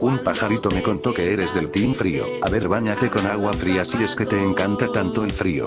Un pajarito me contó que eres del team frío. A ver, bañate con agua fría si es que te encanta tanto el frío.